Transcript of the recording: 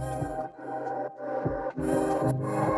oh, you.